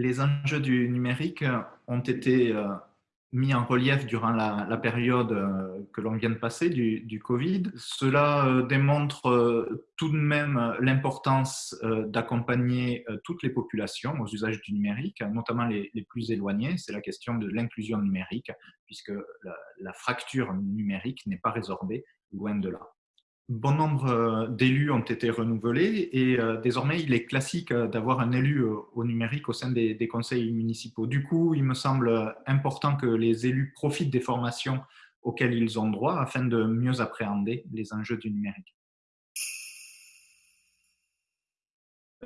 Les enjeux du numérique ont été mis en relief durant la, période euh, que l'on vient de passer du, Covid. Cela euh, démontre euh, tout de même l'importance d'accompagner toutes les populations aux usages du numérique, notamment les, plus éloignés. C'est la question de l'inclusion numérique, puisque la fracture numérique n'est pas résorbée, loin de là bon nombre euh, d'élus ont été renouvelés et euh, désormais il est classique euh, d'avoir un élu au numérique au sein des, conseils municipaux. Du coup, il me semble important que les élus profitent des formations auxquelles ils ont droit afin de mieux appréhender les enjeux du numérique.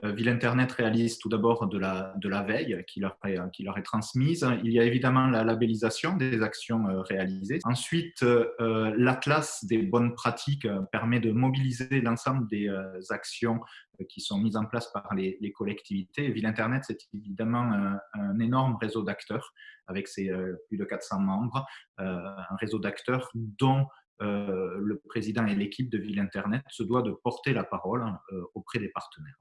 Ville Internet réalise tout d'abord de la, veille qui leur, est, transmise. Il y a évidemment la labellisation des actions euh, réalisées. Ensuite, euh, l'atlas des bonnes pratiques permet de mobiliser l'ensemble des actions qui sont mises en place par les, collectivités. Ville Internet, c'est évidemment un, énorme réseau d'acteurs avec ses plus de 400 membres, un réseau d'acteurs dont le président et l'équipe de Ville Internet se doit de porter la parole auprès des partenaires.